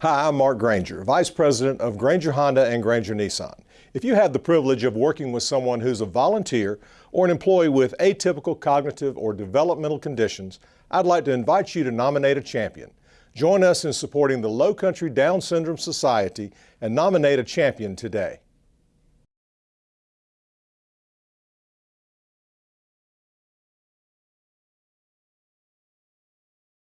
Hi, I'm Mark Granger, Vice President of Granger Honda and Granger Nissan. If you have the privilege of working with someone who's a volunteer or an employee with atypical cognitive or developmental conditions, I'd like to invite you to nominate a champion. Join us in supporting the Low Country Down Syndrome Society and nominate a champion today.